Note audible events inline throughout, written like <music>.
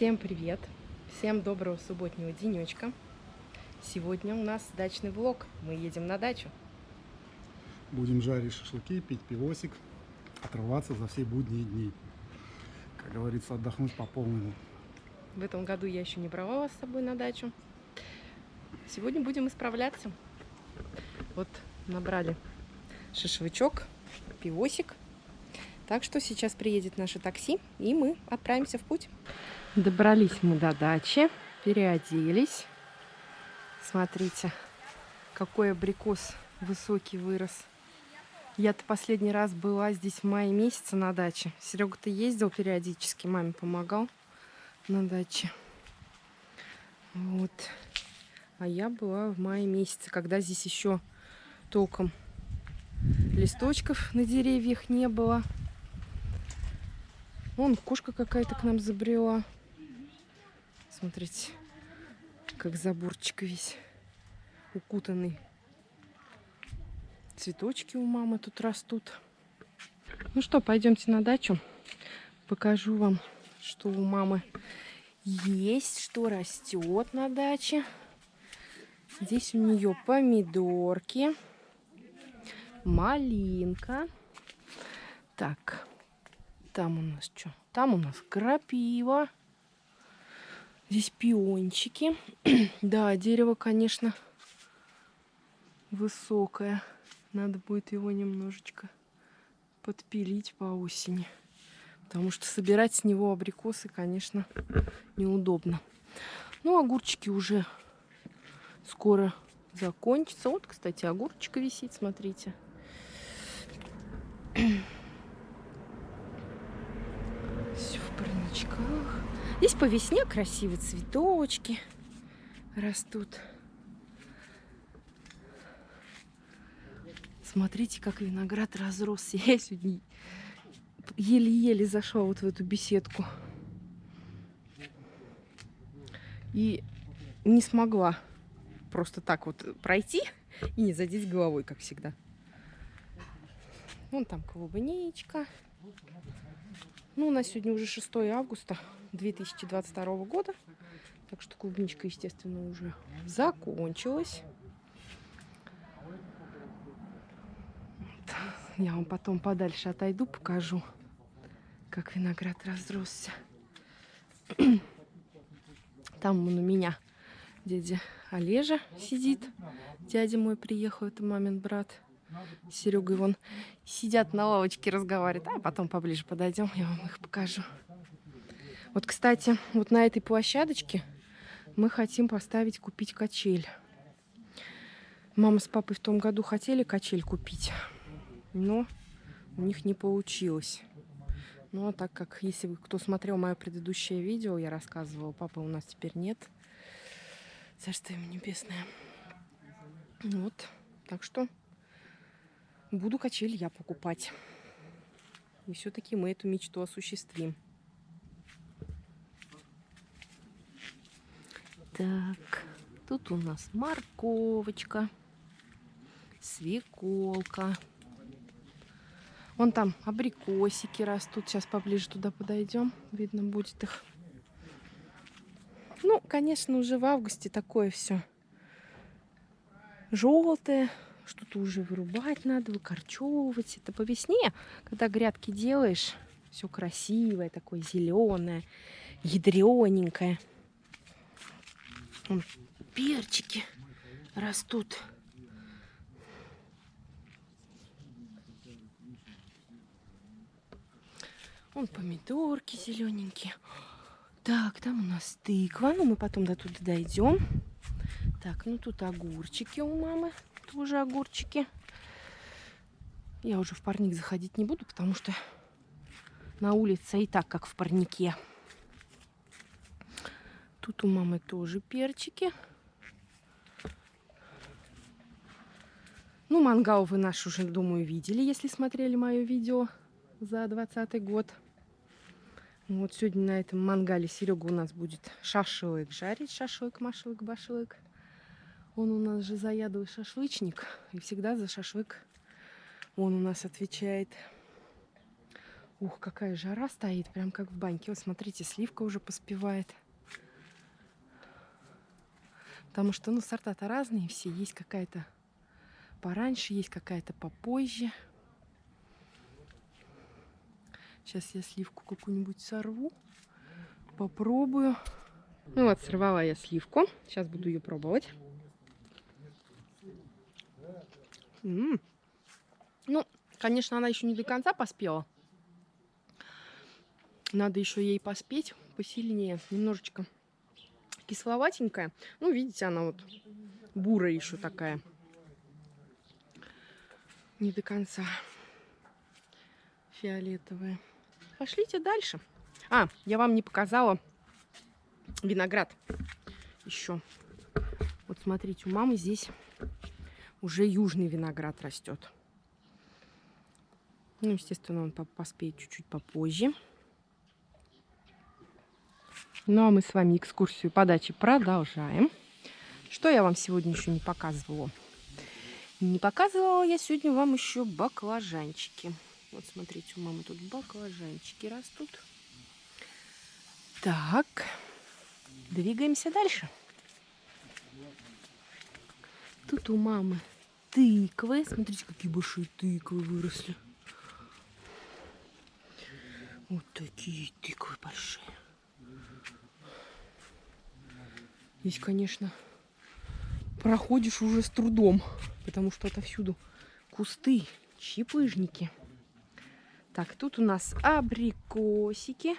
Всем привет! Всем доброго субботнего денечка. Сегодня у нас дачный влог. Мы едем на дачу. Будем жарить шашлыки, пить пивосик, отрываться за все будние дни. Как говорится, отдохнуть по полному. В этом году я еще не брала вас с собой на дачу. Сегодня будем исправляться. Вот набрали шашлычок, пивосик. Так что сейчас приедет наше такси, и мы отправимся в путь. Добрались мы до дачи, переоделись. Смотрите, какой абрикос высокий вырос. Я-то последний раз была здесь в мае месяце на даче. Серега-то ездил периодически, маме помогал на даче. Вот. А я была в мае месяце, когда здесь еще толком листочков на деревьях не было. Вон кошка какая-то к нам забрела. Смотрите, как заборчик весь укутанный. Цветочки у мамы тут растут. Ну что, пойдемте на дачу. Покажу вам, что у мамы есть, что растет на даче. Здесь у нее помидорки, малинка. Так, там у нас что? Там у нас крапива. Здесь пиончики. <clears throat> да, дерево, конечно, высокое. Надо будет его немножечко подпилить по осени. Потому что собирать с него абрикосы, конечно, неудобно. Ну, огурчики уже скоро закончатся. Вот, кстати, огурчик висит, смотрите. Все в парничках. Здесь по весне красивые цветочки растут. Смотрите, как виноград разросся. <laughs> Я сегодня еле-еле зашла вот в эту беседку. И не смогла просто так вот пройти и не задеть головой, как всегда. Вон там клубничка. Ну, у нас сегодня уже 6 августа. 2022 года. Так что клубничка, естественно, уже закончилась. Я вам потом подальше отойду, покажу, как виноград разросся. Там он у меня дядя Олежа сидит. Дядя мой приехал, это мамин брат. Серега и вон сидят на лавочке, разговаривают. А потом поближе подойдем, я вам их покажу. Вот, кстати, вот на этой площадочке мы хотим поставить, купить качель. Мама с папой в том году хотели качель купить, но у них не получилось. Ну, а так как, если кто смотрел мое предыдущее видео, я рассказывала, папы у нас теперь нет. Царство ему небесное. Вот, так что буду качель я покупать. И все-таки мы эту мечту осуществим. Так, тут у нас морковочка, свеколка. Вон там абрикосики растут. Сейчас поближе туда подойдем. Видно будет их. Ну, конечно, уже в августе такое все желтое. Что-то уже вырубать надо, выкорчевывать. Это по весне, когда грядки делаешь, все красивое, такое зеленое, ядрененькое перчики растут. Вон помидорки зелененькие. Так, там у нас тыква. Ну, мы потом до туда дойдем. Так, ну тут огурчики у мамы. Тоже огурчики. Я уже в парник заходить не буду, потому что на улице и так, как в парнике. Тут у мамы тоже перчики. Ну, мангал вы наш уже, думаю, видели, если смотрели мое видео за 20 год. Вот сегодня на этом мангале Серега у нас будет шашлык жарить. Шашлык, машлык, башлык. Он у нас же заядлый шашлычник. И всегда за шашлык он у нас отвечает. Ух, какая жара стоит, прям как в баньке. Вот смотрите, сливка уже поспевает. Потому что, ну, сорта-то разные все. Есть какая-то пораньше, есть какая-то попозже. Сейчас я сливку какую-нибудь сорву, попробую. Ну вот, сорвала я сливку. Сейчас буду ее пробовать. М -м. Ну, конечно, она еще не до конца поспела. Надо еще ей поспеть посильнее, немножечко кисловатенькая. Ну, видите, она вот бурая еще такая. Не до конца фиолетовая. Пошлите дальше. А, я вам не показала виноград еще. Вот смотрите, у мамы здесь уже южный виноград растет. Ну, естественно, он поспеет чуть-чуть попозже. Ну, а мы с вами экскурсию по даче продолжаем. Что я вам сегодня еще не показывала? Не показывала я сегодня вам еще баклажанчики. Вот смотрите, у мамы тут баклажанчики растут. Так, двигаемся дальше. Тут у мамы тыквы. Смотрите, какие большие тыквы выросли. Вот такие тыквы большие. Здесь, конечно, проходишь уже с трудом, потому что отовсюду кусты, чипыжники. Так, тут у нас абрикосики.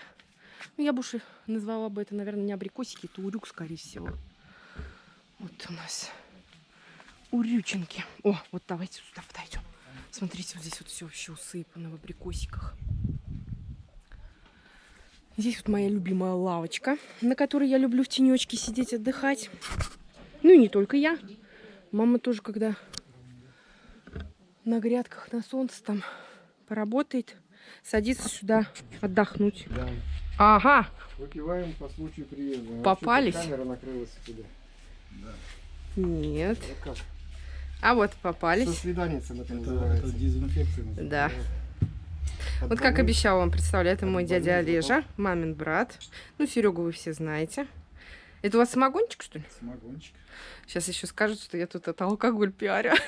Ну, я уж назвала бы это, наверное, не абрикосики, это урюк, скорее всего. Вот у нас урюченки. О, вот давайте сюда подойдем. Смотрите, вот здесь вот все вообще усыпано в абрикосиках. Здесь вот моя любимая лавочка, на которой я люблю в тенечке сидеть, отдыхать. Ну и не только я. Мама тоже, когда на грядках, на солнце там поработает, садится сюда отдохнуть. Да. Ага. Выпиваем по случаю приезда. Попались? Камера накрылась сюда. Да. Нет. А вот Со попались. свиданицем это, Это, это дезинфекция. называется. Да. От Вот как обещала вам представлять, это мой дядя Олежа, мамин брат. Ну, Серегу вы все знаете. Это у вас самогончик, что ли? Самогончик. Сейчас еще скажут, что я тут это алкоголь пиарю. <laughs>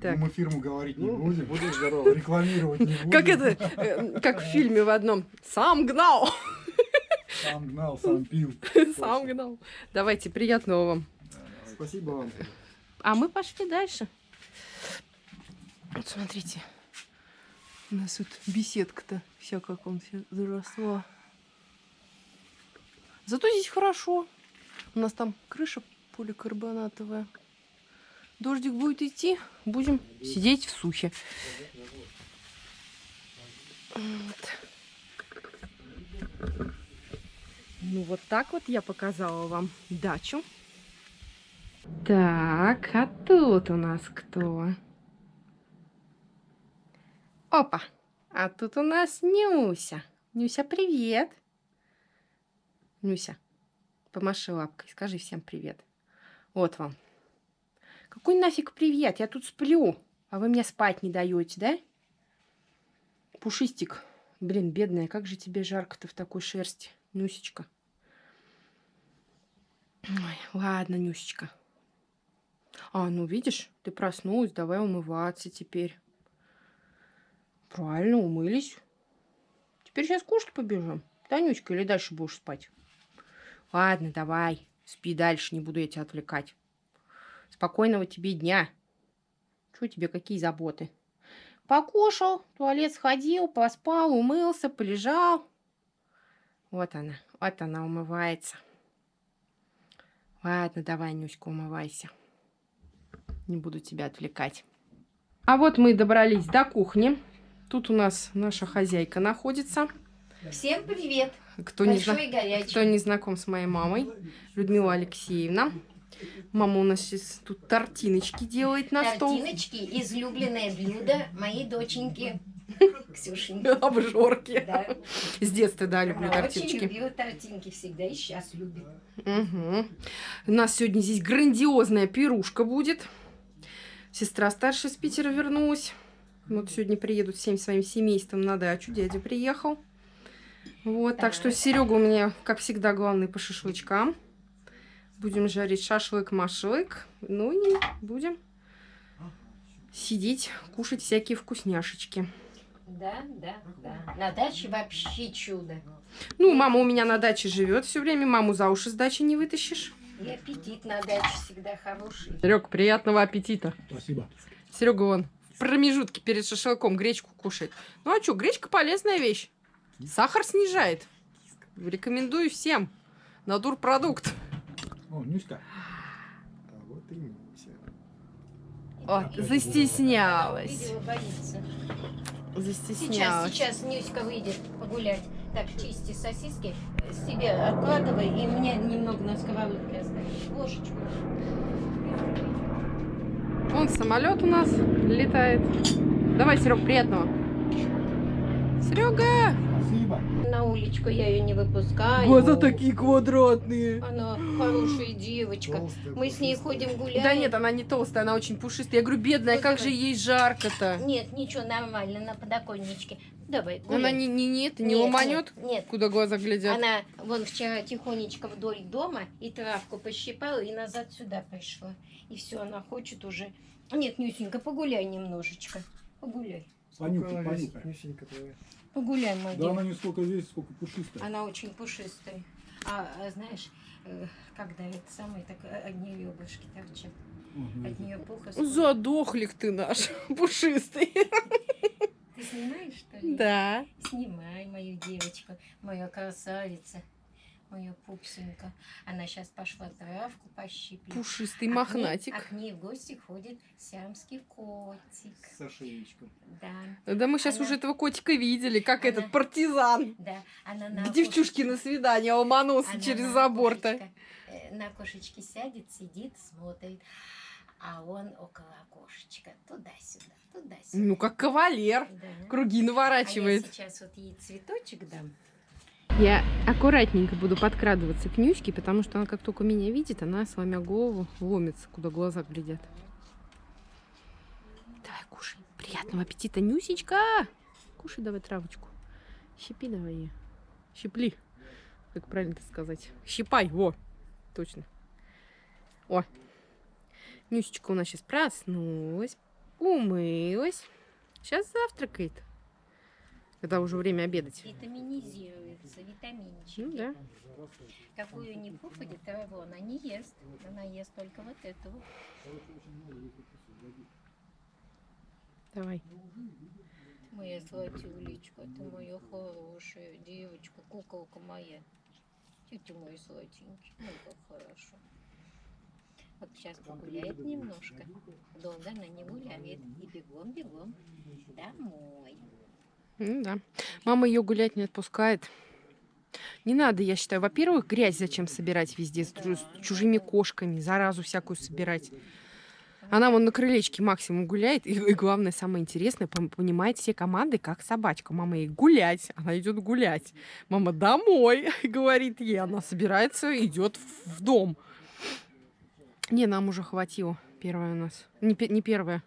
Так. Ну, мы фирму говорить не Ну, будем. будешь здоров. Рекламировать не будем. Как это, э, как в фильме в одном. Сам гнал, Сам гнал, <laughs> сам пил. сам гнал. Давайте, приятного вам. Спасибо вам. А мы пошли дальше. Вот смотрите. У нас тут беседка-то вся как он вся заросла. Зато здесь хорошо. У нас там крыша поликарбонатовая. Дождик будет идти, будем сидеть в сухе. Вот. Ну вот так вот я показала вам дачу. Так, а тут у нас кто? Опа! А тут у нас Нюся. Нюся, привет! Нюся, помаши лапкой, скажи всем привет. Вот вам. Какой нафиг привет? Я тут сплю, а вы мне спать не даете, да? Пушистик. Блин, бедная, как же тебе жарко-то в такой шерсти, Нюсечка. Ой, ладно, Нюсечка. А, ну видишь, ты проснулась, давай умываться теперь. Правильно, умылись. Теперь сейчас кушать побежим. Танючка, или дальше будешь спать? Ладно, давай, спи дальше, не буду я тебя отвлекать. Спокойного тебе дня. Что тебе, какие заботы? Покушал, туалет сходил, поспал, умылся, полежал. Вот она, вот она умывается. Ладно, давай, Нюська, умывайся. Не буду тебя отвлекать. А вот мы добрались до кухни. Тут у нас наша хозяйка находится. Всем привет! Кто не, зна- кто не знаком с моей мамой, Людмила Алексеевна. Мама у нас сейчас тут тортиночки делает на стол. Тортиночки, излюбленное блюдо моей доченьки Ксюшеньки. <laughs> Обжорки. Да. С детства, да, люблю Она тортиночки. очень любила тортинки всегда и сейчас любит. Мгм. У нас сегодня здесь грандиозная пирушка будет. Сестра старшая с Питера вернулась. Вот сегодня приедут всем своим семейством на дачу. Дядя приехал. Вот, так что. Серега у меня, как всегда, главный по шашлычкам. Будем жарить шашлык-машлык. Ну и будем сидеть, кушать всякие вкусняшечки. Да, да, да. На даче вообще чудо. Ну, мама у меня на даче живет все время. Маму за уши с дачи не вытащишь. И аппетит на даче всегда хороший. Серега, приятного аппетита. Спасибо. Серега вон в промежутке перед шашлыком гречку кушает. Ну а что, гречка полезная вещь. Сахар снижает. Рекомендую всем. Натурпродукт. О, Нюська. А вот и Муся. О, застеснялась. Боится. Сейчас, Застеснялась. сейчас Нюська выйдет погулять. Так, чисти сосиски, себе откладывай, и мне немного на сковородке оставь. Ложечку. Вон самолет у нас летает. Давай, Серег, приятного. Серега! Спасибо. На уличку я ее не выпускаю. такие квадратные. Она хорошая девочка. Толстая, Мы с ней ходим гулять. Да нет, она не толстая, она очень пушистая. Я говорю, бедная, как же ей жарко-то? Нет, ничего, нормально, на подоконничке. Давай, гуляй. Она не, не, не, это, не Нет, ломанет? Нет, нет. Куда глаза глядят? Она вон вчера тихонечко вдоль дома и травку пощипала, и назад сюда пришла. И все, она хочет уже. Нет, Нюсенька, погуляй немножечко. Погуляй. Понюхай, понюхай. Нюсенька твоя? Погуляй, моя Да она не сколько весит, сколько пушистая. Она очень пушистая. А, а знаешь, э, когда это самое, так э, одни ребрышки торчат. Ага. От нее пуха. сходит. Задохлик ты наш, <laughs> пушистый. Снимаешь, что ли? Да. Снимай мою девочку, моя красавица, мою пупсенька. Она сейчас пошла травку пощипать. Пушистый А к ней- мохнатик. А к ней в гости ходит сиамский котик. С ошейничком. Да, Да мы сейчас Она- уже этого котика видели, как Она- этот партизан. да. Она на К девчушке на свидание ломанулся она через забор-то. э, На окошечке сядет, сидит, смотрит. А он около окошечка. Туда-сюда, туда-сюда. Ну, как кавалер. Да. Круги А я наворачивает. сейчас вот ей цветочек дам. Я аккуратненько буду подкрадываться к Нюське, потому что она как только меня видит, она, сломя голову, ломится, куда глаза глядят. Давай, кушай. Приятного аппетита, Нюсечка! Кушай давай травочку. Щипи давай ее. Щипли. Как правильно это сказать? Щипай, во. Точно. О. Нюсечка у нас сейчас проснулась, умылась. Сейчас завтракает. Когда уже время обедать. Витаминизируется, витаминчики. Ну да. Какую не попадет траву, она не ест. Она ест только вот эту. Давай. Моя златюлечка, ты моя хорошая девочка, куколка моя. Тетя мой сладенький, ну как хорошо. Вот сейчас погуляет немножко. Долго она не гуляет. И бегом-бегом домой. Ну да. Мама ее гулять не отпускает. Не надо, я считаю. Во-первых, грязь зачем собирать везде с, чу- с чужими кошками, заразу всякую собирать. Она вон на крылечке максимум гуляет. И, и главное, самое интересное, понимает все команды, как собачка. Мама ей гулять, она идет гулять. Мама домой, <laughs> говорит ей. Она собирается, идет в дом. Не, нам уже хватило. Первая у нас. Не, не первая.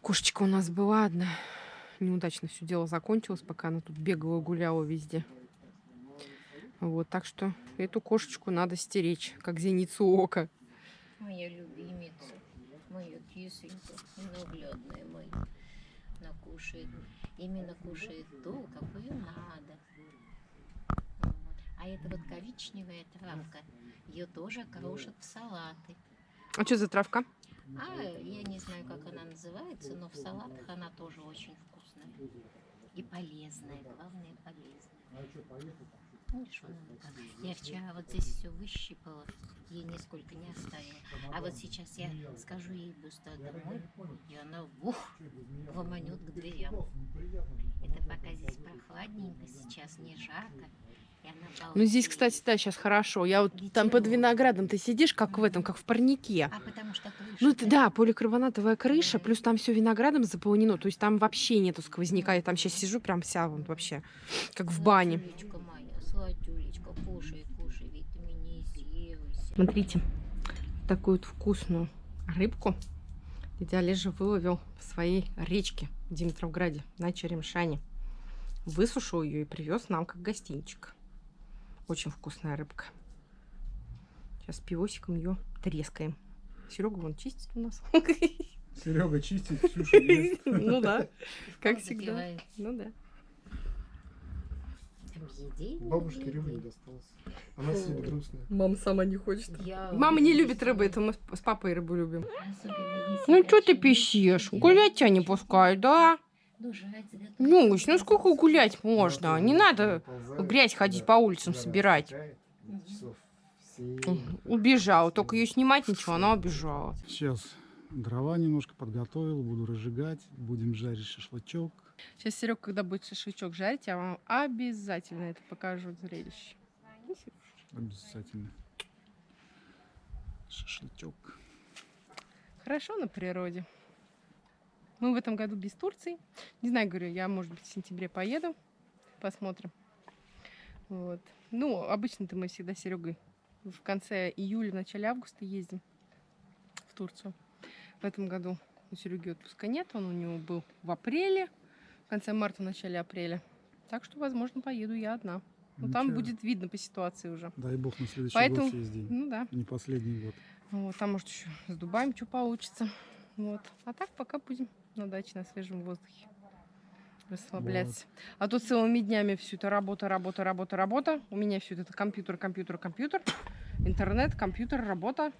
Кошечка у нас была одна. Неудачно все дело закончилось, пока она тут бегала, гуляла везде. Вот, так что эту кошечку надо стеречь, как зеницу ока. Моя любимица, моя кисонька, ненаглядная моя. Она кушает, именно кушает ту, какую надо. Вот. А эта вот коричневая травка, ее тоже крошат в салаты. А что за травка? А я не знаю, как она называется, но в салатах она тоже очень вкусная. И полезная, главное полезная. Видишь, вон она как. Я вчера вот здесь все выщипала, ей нисколько не оставила. А вот сейчас я скажу ей быстро домой, и она ух, ломанет к дверям. Это пока здесь прохладненько, сейчас не жарко. Ну, здесь, кстати, да, сейчас хорошо. Я вот там под виноградом ты сидишь, как в этом, как в парнике. А потому что крыша Ну, да, поликарбонатовая крыша, плюс там все виноградом заполнено. То есть там вообще нету сквозняка. Я там сейчас сижу прям вся вот вообще, как в бане. Смотрите, такую вот вкусную рыбку где Олежа выловил в своей речке в Димитровграде на Черемшане. Высушил ее и привез нам как гостинчик. Очень вкусная рыбка. Сейчас пивосиком ее трескаем. Серега вон чистит у нас. Серега чистит, <laughs> Ксюша ест. Ну да, как всегда. Ну да. Объедение. Бабушке рыбы не досталось. Она сидит грустная. Мама сама не хочет. Мама не любит рыбы, это мы с папой рыбу любим. Ну что ты вкусная. Гулять тебя не пускают, да? Ну. Нюсь, ну сколько гулять можно? Не надо грязь ходить по улицам собирать. Убежала, только ее снимать ничего, она убежала. Сейчас дрова немножко подготовил, буду разжигать, будем жарить шашлычок. Сейчас Серег, когда будет шашлычок жарить, я вам обязательно это покажу зрелище. Обязательно. Шашлычок. Хорошо на природе. Мы в этом году без Турции. Не знаю, говорю, я, может быть, в сентябре поеду. Посмотрим. Вот. Ну, обычно-то мы всегда с Серегой в конце июля, в начале августа ездим в Турцию. В этом году у Сереги отпуска нет, он у него был в апреле, в конце марта, в начале апреля. Так что, возможно, поеду я одна. Ну, там будет видно по ситуации уже. Дай бог на следующий Поэтому- год съездим. Ну да. Не последний год. Вот, там, может, еще с Дубаем что получится. Вот. А так пока будем на даче, на свежем воздухе. Расслабляться. А то целыми днями все это работа, работа, работа, работа. У меня все это компьютер, компьютер, компьютер. Интернет, компьютер, работа.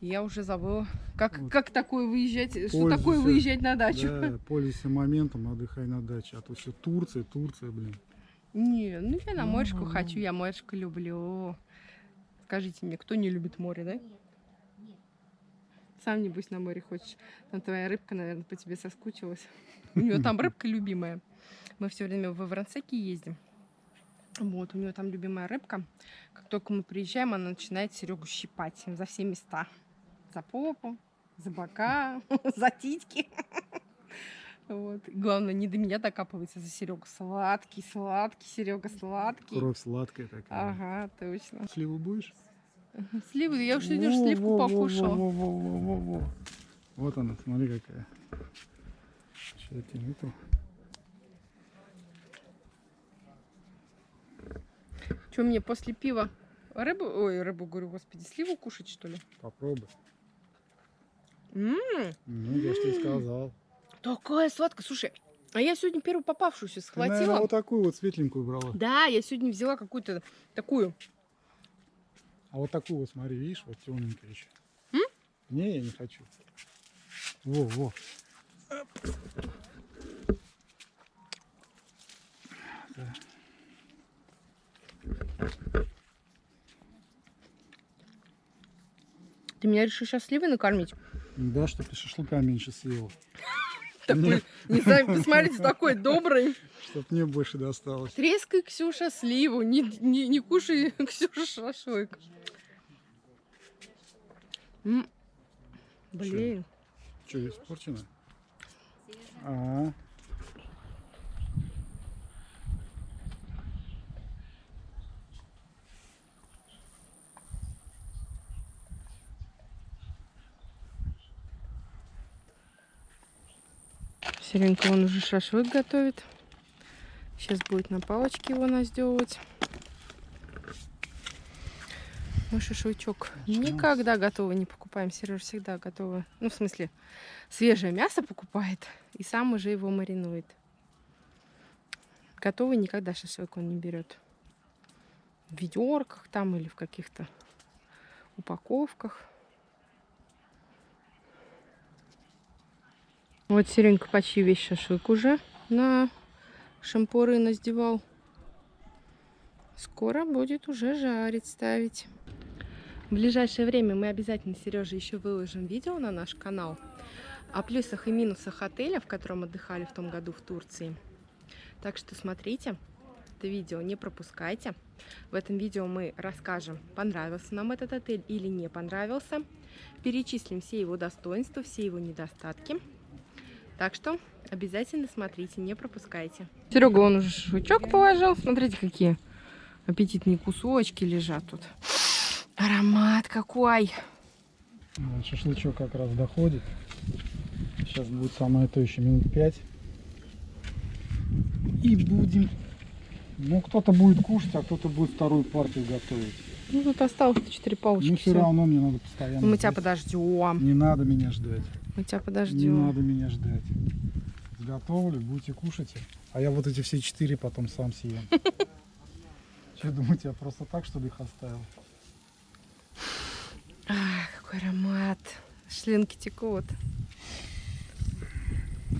И Я уже забыла, как, Вот. как такое выезжать, что Пользуйся. такое выезжать на дачу. Да, пользуйся моментом, отдыхай на даче. А то все Турция, Турция, блин. Не, ну я на моречку М. хочу, я моречку люблю. Скажите мне, кто не любит море, да? Сам, небось, на море хочешь. Там твоя рыбка, наверное, по тебе соскучилась. У нее там рыбка любимая. Мы все время во Врансеке ездим. Вот, у нее там любимая рыбка. Как только мы приезжаем, она начинает Серегу щипать за все места. За попу, за бока, <laughs> за титьки. Вот. Главное, не до меня докапывается за Серегу. Сладкий, сладкий, Серега, сладкий. Кровь сладкая такая. Ага, точно. Сливу будешь? <laughs> Сливы, я уж сегодня уж Во, сливку во, во, во, во, во, во, во. Вот она, смотри какая. Сейчас я тебе эту. Что мне после пива рыбу, ой, рыбу, говорю, господи, сливу кушать, что ли? Попробуй. М, Ну, я же тебе сказал. такая сладкая. Слушай, а я сегодня первую попавшуюся Ты, наверное, схватила. вот такую вот светленькую брала. Да, я сегодня взяла какую-то такую. А вот такую вот, смотри, видишь, вот темненькая еще. М? Не, я не хочу. Во, во. Да. Ты меня решил сейчас сливы накормить? Да, чтоб ты шашлыка меньше съела. <laughs> Такой, не знаю, <laughs> посмотрите, такой добрый. Чтоб мне больше досталось. Трескай, Ксюша, сливу. Не, не, не кушай, <laughs> Ксюша, шашлык. М, Блин. Что, испорчено? А, Серенька, он уже шашлык готовит. Сейчас будет на палочке его наздевывать. Мы шашлычок никогда готовый не покупаем. Сереж всегда готовый. Ну, в смысле, свежее мясо покупает и сам уже его маринует. Готовый никогда шашлык он не берет. В ведерках там или в каких-то упаковках. Вот Серенька почти весь шашлык уже на шампуры наздевал. Скоро будет уже жарить, ставить. В ближайшее время мы обязательно, Сережа, еще выложим видео на наш канал о плюсах и минусах отеля, в котором отдыхали в том году в Турции. Так что смотрите, это видео не пропускайте. В этом видео мы расскажем, понравился нам этот отель или не понравился. Перечислим все его достоинства, все его недостатки. Так что обязательно смотрите, не пропускайте. Серега, он уже шашлычок положил. Смотрите, какие аппетитные кусочки лежат тут. Аромат какой! вот шашлычок как раз доходит. Сейчас будет самое то еще минут пять. И будем... Ну, кто-то будет кушать, а кто-то будет вторую партию готовить. Ну, тут осталось 4 палочки. Ну, все всё. равно мне надо постоянно Ну, Мы тебя подождем. Не надо меня ждать. Мы тебя Не подождем. надо меня ждать. Готовлю, будете кушать. А я вот эти все четыре потом сам съем. Что, <laughs> думаете, я просто так, что ли, их оставил? Ах, какой аромат. Шлинки текут.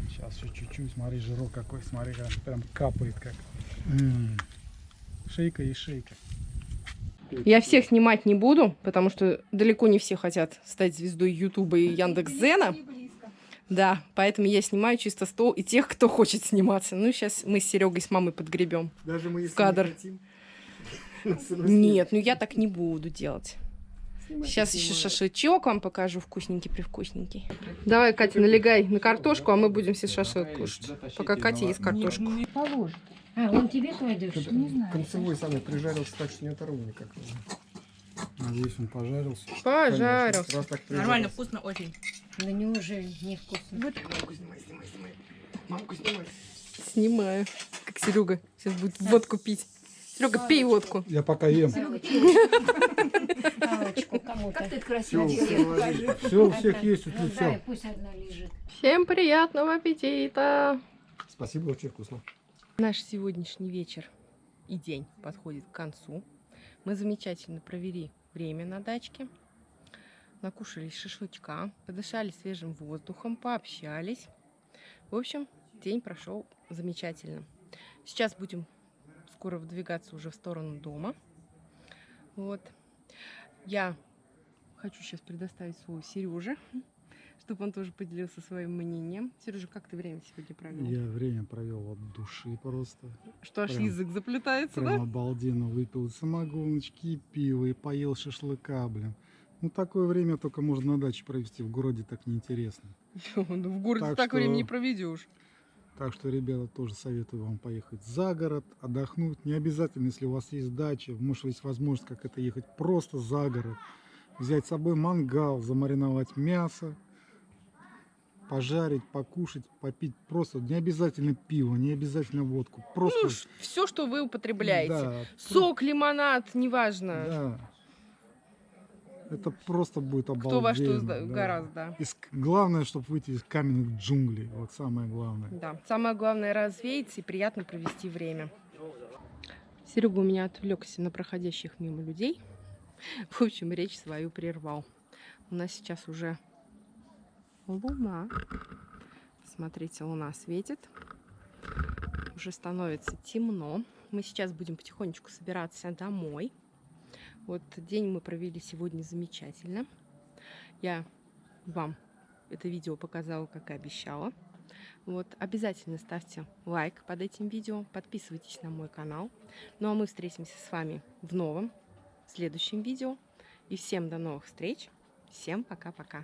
Сейчас еще чуть-чуть, смотри, жирок какой, смотри, как прям капает как. М. Шейка и шейка. Я всех снимать не буду, потому что далеко не все хотят стать звездой Ютуба и Яндекс.Зена. Да, поэтому я снимаю чисто стол и тех, кто хочет сниматься. Ну, сейчас мы с Серегой с мамой подгребем. Даже мы, если кадр. не хотим, <laughs> Нет, ну я так не буду делать. Сейчас еще шашлычок вам покажу, вкусненький-привкусненький. Давай, Катя, налегай на картошку, а мы будем все шашлык кушать. Пока Катя ест картошку. Положит. А, он тебе кладет? Не знаю. Концевой самый прижарился так, что не оторву никак. Надеюсь, он пожарился. Пожарился. Конечно, Нормально, вкусно очень. Да неужели невкусно? Мамку снимай, снимай, снимай. Мамку снимай. Снимаю. Как Серега сейчас будет водку пить. Серега, пей водку. Я пока ем. Кому-то. Как ты красиво. Все, у всех есть, тут Ну все. Всем приятного аппетита! Спасибо, очень вкусно. Наш сегодняшний вечер и день подходит к концу. Мы замечательно провели время на дачке. Накушались шашлычка, подышали свежим воздухом, пообщались. В общем, день прошел замечательно. Сейчас будем скоро выдвигаться уже в сторону дома. Вот. Я хочу сейчас предоставить слово Сереже, чтобы он тоже поделился своим мнением. Сережа, как ты время сегодня провел? Я время провел от души просто. Что аж Прям- язык заплетается, Прям да? обалденно выпил самогоночки, пиво, и поел шашлыка, блин. Ну, такое время только можно на даче провести, в городе так неинтересно. <laughs> Ну, в городе Так так, что- времени не проведешь. Так что, ребята, тоже советую вам поехать за город, отдохнуть. Не обязательно, если у вас есть дача, может есть возможность как это ехать просто за город. Взять с собой мангал, замариновать мясо, пожарить, покушать, попить. Просто не обязательно пиво, не обязательно водку. Просто... Ну, все, что вы употребляете. Да, Сок, лимонад, неважно. Да. Это просто будет обалденно. Кто во что да. гораздо. Из- Главное, чтобы выйти из каменных джунглей. Вот самое главное. Да. Самое главное развеяться и приятно провести время. Серега у меня отвлекся на проходящих мимо людей. В общем, речь свою прервал. У нас сейчас уже луна. Смотрите, луна светит. Уже становится темно. Мы сейчас будем потихонечку собираться домой. Вот день мы провели сегодня замечательно. Я вам это видео показала, как и обещала. Вот, обязательно ставьте лайк под этим видео, подписывайтесь на мой канал. Ну а мы встретимся с вами в новом, следующем видео. И всем до новых встреч. Всем пока-пока.